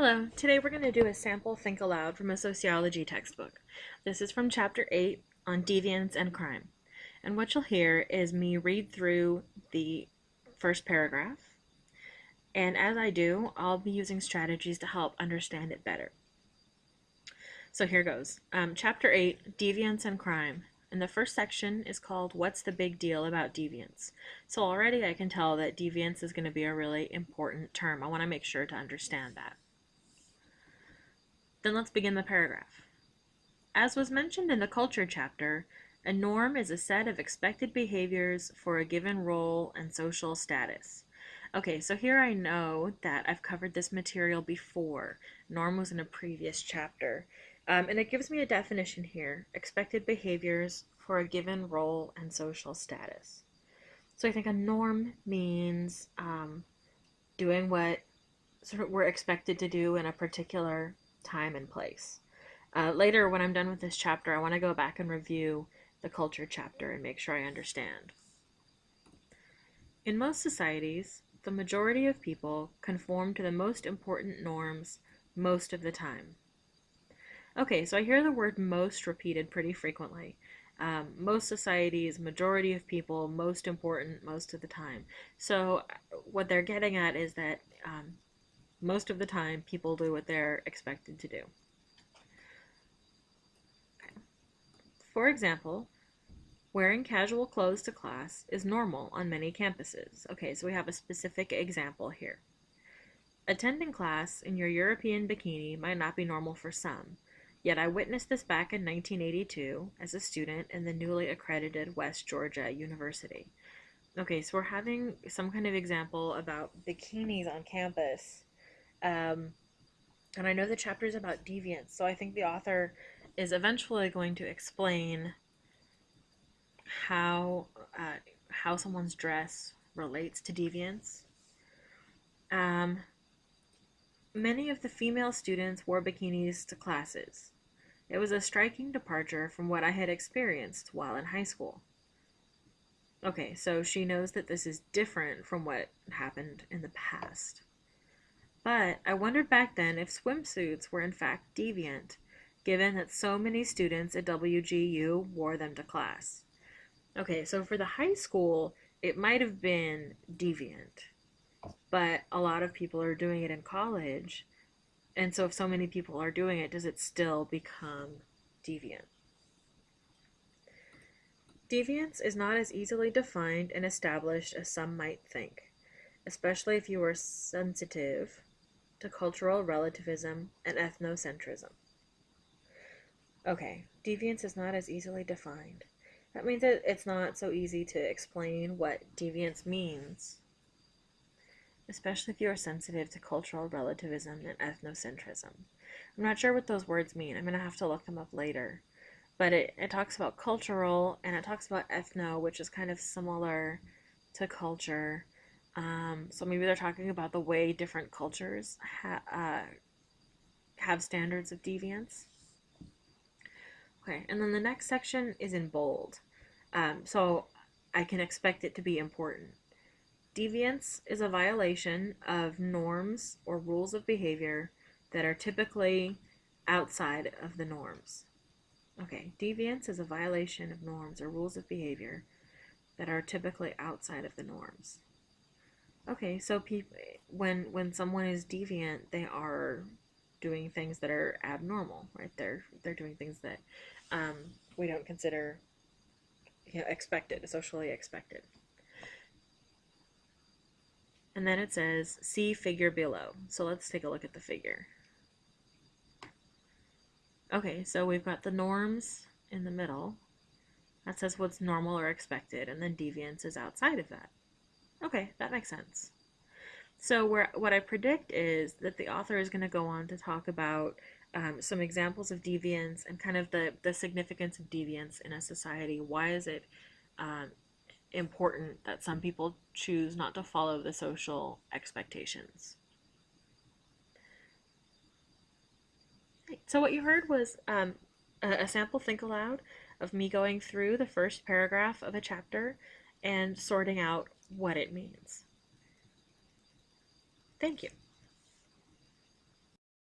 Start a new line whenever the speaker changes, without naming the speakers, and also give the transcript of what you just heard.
Hello, today we're going to do a sample think aloud from a sociology textbook. This is from chapter 8 on deviance and crime. And what you'll hear is me read through the first paragraph. And as I do, I'll be using strategies to help understand it better. So here goes. Um, chapter 8, Deviance and Crime. And the first section is called What's the Big Deal About Deviance? So already I can tell that deviance is going to be a really important term. I want to make sure to understand that. Then let's begin the paragraph. As was mentioned in the culture chapter, a norm is a set of expected behaviors for a given role and social status. Okay, so here I know that I've covered this material before. Norm was in a previous chapter. Um, and it gives me a definition here, expected behaviors for a given role and social status. So I think a norm means um, doing what sort of we're expected to do in a particular time and place. Uh, later, when I'm done with this chapter, I want to go back and review the culture chapter and make sure I understand. In most societies, the majority of people conform to the most important norms most of the time. Okay, so I hear the word most repeated pretty frequently. Um, most societies, majority of people, most important most of the time. So what they're getting at is that um, most of the time, people do what they're expected to do. Okay. For example, wearing casual clothes to class is normal on many campuses. Okay, so we have a specific example here. Attending class in your European bikini might not be normal for some, yet I witnessed this back in 1982 as a student in the newly accredited West Georgia University. Okay, so we're having some kind of example about bikinis on campus um, and I know the chapter is about deviance, so I think the author is eventually going to explain how uh, how someone's dress relates to deviance. Um, many of the female students wore bikinis to classes. It was a striking departure from what I had experienced while in high school. Okay, so she knows that this is different from what happened in the past. But I wondered back then if swimsuits were in fact deviant, given that so many students at WGU wore them to class. Okay, so for the high school, it might have been deviant, but a lot of people are doing it in college. And so if so many people are doing it, does it still become deviant? Deviance is not as easily defined and established as some might think, especially if you are sensitive to cultural relativism and ethnocentrism. Okay, deviance is not as easily defined. That means that it's not so easy to explain what deviance means, especially if you are sensitive to cultural relativism and ethnocentrism. I'm not sure what those words mean. I'm going to have to look them up later. But it, it talks about cultural and it talks about ethno, which is kind of similar to culture. Um, so maybe they're talking about the way different cultures ha uh, have standards of deviance. Okay, and then the next section is in bold. Um, so I can expect it to be important. Deviance is a violation of norms or rules of behavior that are typically outside of the norms. Okay, deviance is a violation of norms or rules of behavior that are typically outside of the norms. Okay, so people when when someone is deviant, they are doing things that are abnormal, right? They're they're doing things that um, we don't consider you know, expected, socially expected. And then it says, see figure below. So let's take a look at the figure. Okay, so we've got the norms in the middle. That says what's normal or expected, and then deviance is outside of that. Okay, that makes sense. So where, what I predict is that the author is going to go on to talk about um, some examples of deviance and kind of the, the significance of deviance in a society. Why is it um, important that some people choose not to follow the social expectations? So what you heard was um, a, a sample think aloud of me going through the first paragraph of a chapter and sorting out what it means. Thank you.